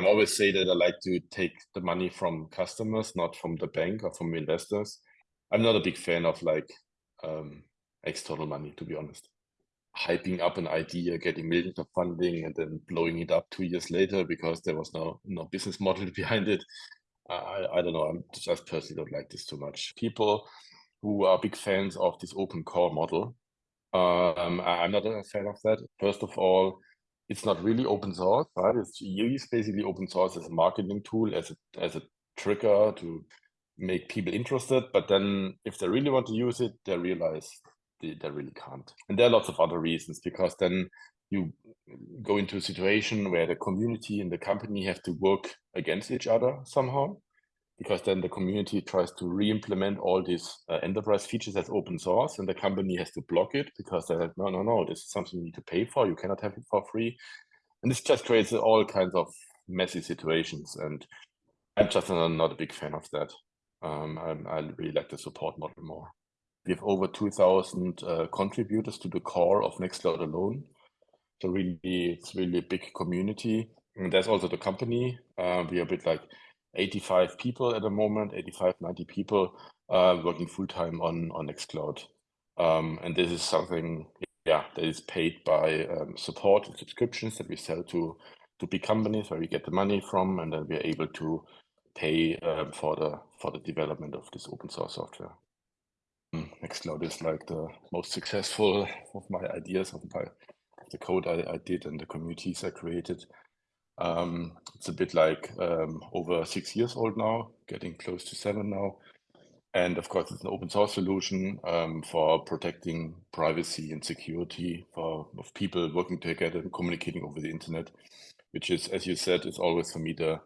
I'm always say that I like to take the money from customers, not from the bank or from investors. I'm not a big fan of like um, external money, to be honest. Hyping up an idea, getting millions of funding, and then blowing it up two years later because there was no no business model behind it. I I don't know. I'm just personally don't like this too much. People who are big fans of this open core model, um, I'm not a fan of that. First of all, it's not really open source, right? It's use basically open source as a marketing tool, as a as a trigger to make people interested. But then if they really want to use it, they realize they, they really can't. And there are lots of other reasons because then you go into a situation where the community and the company have to work against each other somehow because then the community tries to re-implement all these uh, enterprise features as open source and the company has to block it because they're like, no, no, no, this is something you need to pay for. You cannot have it for free. And this just creates all kinds of messy situations. And I'm just not a big fan of that. Um, I, I really like the support model more. We have over 2,000 uh, contributors to the core of Nextcloud alone. So really, it's really a big community. And there's also the company. Uh, we are a bit like 85 people at the moment, 85, 90 people uh, working full time on, on Nextcloud. Um, and this is something, yeah, that is paid by um, support and subscriptions that we sell to, to big companies where we get the money from, and then we're able to pay um, for the for the development of this open source software. Mm, Nextcloud is like the most successful of my ideas of my the code I, I did and the communities I created. Um, it's a bit like um, over six years old now, getting close to seven now. And of course, it's an open source solution um, for protecting privacy and security for of people working together and communicating over the internet, which is, as you said, is always for me the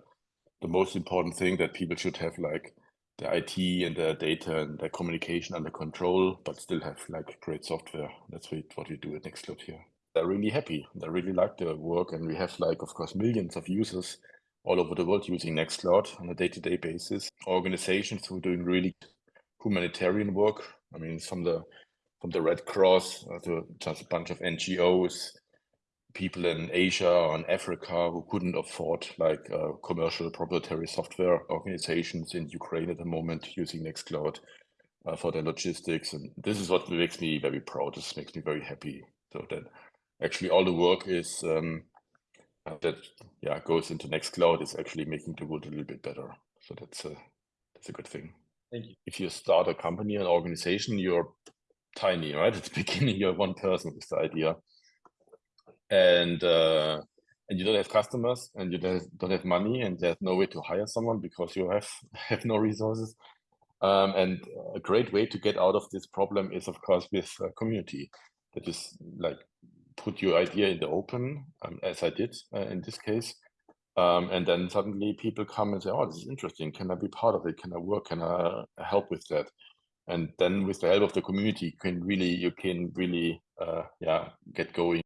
the most important thing that people should have like the IT and the data and the communication under control, but still have like great software. That's what we do at Nextcloud here they're really happy. They really like the work. And we have like, of course, millions of users all over the world using Nextcloud on a day-to-day basis. Organizations who are doing really humanitarian work. I mean, from the from the Red Cross uh, to just a bunch of NGOs, people in Asia or in Africa who couldn't afford like uh, commercial proprietary software organizations in Ukraine at the moment using Nextcloud uh, for their logistics. And this is what makes me very proud. This makes me very happy. So that actually all the work is um, that yeah goes into Nextcloud is actually making the world a little bit better. So that's a that's a good thing. Thank you. If you start a company, an organization, you're tiny, right? At the beginning, you're one person with the idea, and uh, and you don't have customers, and you don't have, don't have money, and there's no way to hire someone because you have have no resources. Um, and a great way to get out of this problem is, of course, with a community that is like put your idea in the open, um, as I did uh, in this case. Um, and then suddenly people come and say, oh, this is interesting. Can I be part of it? Can I work? Can I help with that? And then with the help of the community, you can really, you can really, uh, yeah, get going